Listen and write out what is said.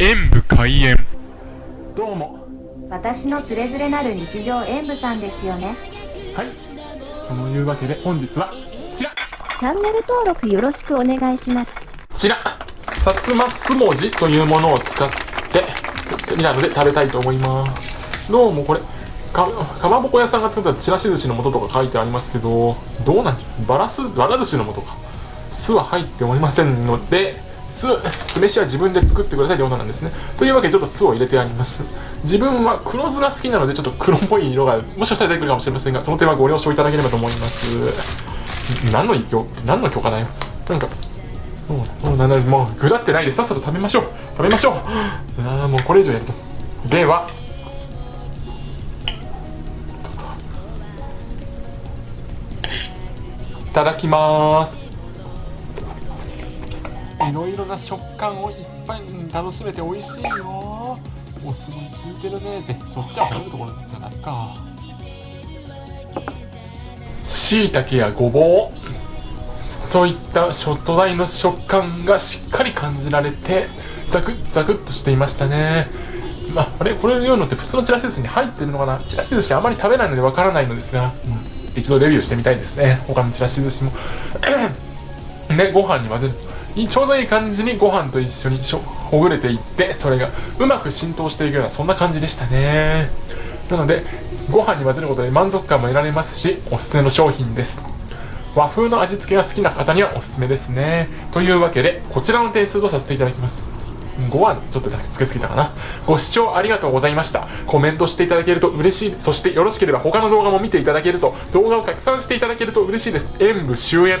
演武開演。どうも。私のつれづれなる日常演舞さんですよね。はい。そのいうわけで本日はこちらチャンネル登録よろしくお願いします。こちらさつまスモジというものを使ってなので食べたいと思います。どうもこれかかまぼこ屋さんが作ったちらし寿司の素とか書いてありますけどどうなんバラすバラ寿司の素か。酢は入っておりませんので酢酢飯は自分で作ってくださいということなんですね。というわけでちょっと酢を入れてあります。自分は黒酢が好きなのでちょっと黒っぽい色がもしかしたら出てくるかもしれませんがその点はご了承いただければと思います。何の一挙何の許可だよ。なんかもうもうなんだもうぐだってないでさっさと食べましょう。食べましょう。ああもうこれ以上やると。ではいただきます。いろいろな食感をいっぱい楽しめて美味しいよ。お酢も効いてるねってそっちは褒めるところじゃないか。しいたけやごぼう。といったショットダイの食感がしっかり感じられてザクッザクッとしていましたね。まあ、あれ？これを言うのって普通のちらし寿司に入ってるのかな？ちらし寿司あまり食べないのでわからないのですが、うん、一度レビューしてみたいですね。他のちらし寿司も。ねご飯に混ぜる。ちょうどいい感じにご飯と一緒にほぐれていってそれがうまく浸透していくようなそんな感じでしたね。なのでご飯に混ぜることで満足感も得られますしおすすめの商品です。和風の味付けが好きな方にはおすすめですね。というわけでこちらの点数とさせていただきます。5はちょっとつけすぎたかな。ご視聴ありがとうございました。コメントしていただけると嬉しい。そしてよろしければ他の動画も見ていただけると動画を拡散していただけると嬉しいです。演武終演。